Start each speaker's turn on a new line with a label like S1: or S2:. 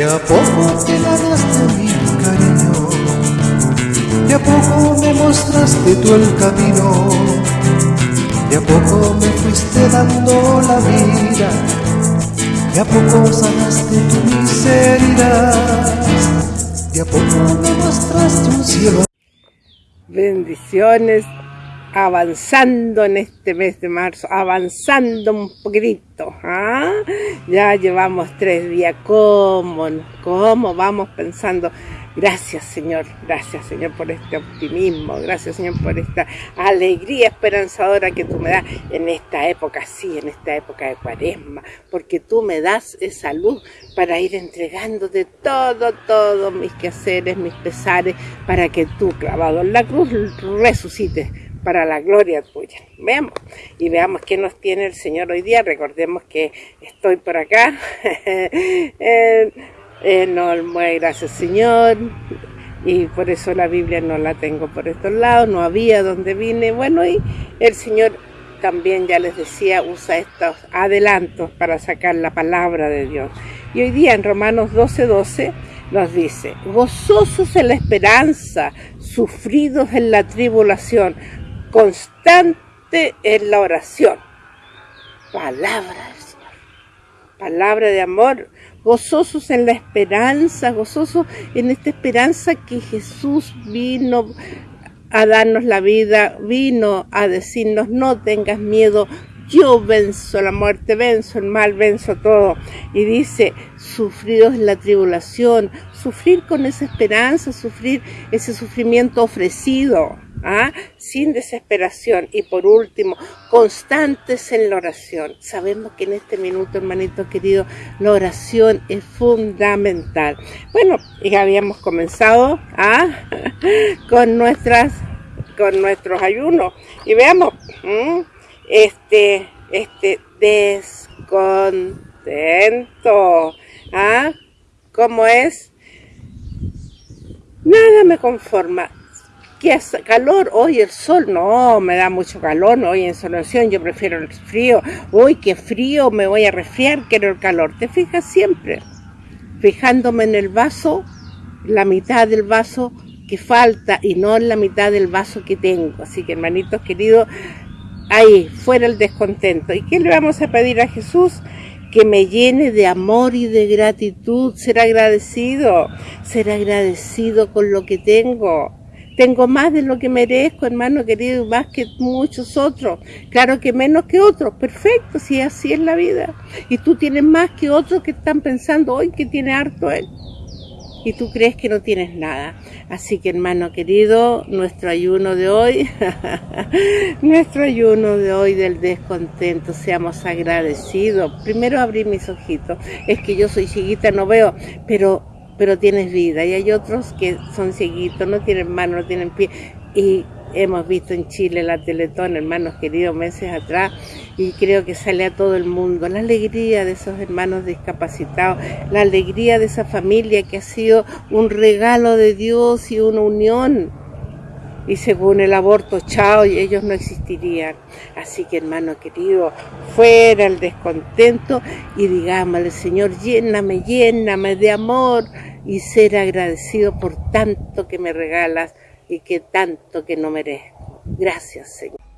S1: De a poco te ganaste mi cariño, de a poco me mostraste tú el camino, de a poco me fuiste dando la vida, de a poco sanaste tu miseria, de a poco me mostraste un cielo.
S2: Bendiciones avanzando en este mes de marzo, avanzando un poquitito. ¿ah? Ya llevamos tres días, ¿cómo, ¿cómo vamos pensando? Gracias Señor, gracias Señor por este optimismo, gracias Señor por esta alegría esperanzadora que tú me das en esta época, sí, en esta época de cuaresma, porque tú me das esa luz para ir entregándote todo, todos mis quehaceres, mis pesares, para que tú, clavado en la cruz, resucites para la gloria tuya. Veamos y veamos qué nos tiene el Señor hoy día. Recordemos que estoy por acá. eh, eh, no, gracias Señor. Y por eso la Biblia no la tengo por estos lados, no había donde vine. Bueno, y el Señor también ya les decía, usa estos adelantos para sacar la palabra de Dios. Y hoy día en Romanos 12, 12 nos dice, gozosos en la esperanza, sufridos en la tribulación, constante en la oración. Palabra del Señor. Palabra de amor. Gozosos en la esperanza, gozosos en esta esperanza que Jesús vino a darnos la vida, vino a decirnos no tengas miedo, yo venzo la muerte, venzo el mal, venzo todo. Y dice, sufridos la tribulación, sufrir con esa esperanza, sufrir ese sufrimiento ofrecido. ¿Ah? sin desesperación y por último, constantes en la oración. Sabemos que en este minuto, hermanito querido, la oración es fundamental. Bueno, ya habíamos comenzado ¿ah? con nuestras con nuestros ayunos y veamos este este descontento ¿ah? ¿cómo es? nada me conforma ¿Qué hace calor? Hoy el sol, no, me da mucho calor, no, hoy en solución yo prefiero el frío. Uy, qué frío, me voy a resfriar, quiero el calor. ¿Te fijas siempre? Fijándome en el vaso, la mitad del vaso que falta y no en la mitad del vaso que tengo. Así que hermanitos queridos, ahí, fuera el descontento. ¿Y qué le vamos a pedir a Jesús? que me llene de amor y de gratitud, ser agradecido, ser agradecido con lo que tengo. Tengo más de lo que merezco, hermano querido, más que muchos otros. Claro que menos que otros, perfecto, si así es la vida. Y tú tienes más que otros que están pensando hoy que tiene harto él. Y tú crees que no tienes nada. Así que hermano querido, nuestro ayuno de hoy, nuestro ayuno de hoy del descontento, seamos agradecidos. Primero abrí mis ojitos. Es que yo soy chiquita, no veo, pero pero tienes vida. Y hay otros que son cieguitos, no tienen mano, no tienen pie. Y hemos visto en Chile la Teletón, hermanos queridos, meses atrás, y creo que sale a todo el mundo. La alegría de esos hermanos discapacitados, la alegría de esa familia que ha sido un regalo de Dios y una unión y según el aborto, chao, y ellos no existirían. Así que hermano querido, fuera el descontento y digámosle, Señor, lléname, lléname de amor y ser agradecido por tanto que me regalas y que tanto que no merezco. Gracias, Señor.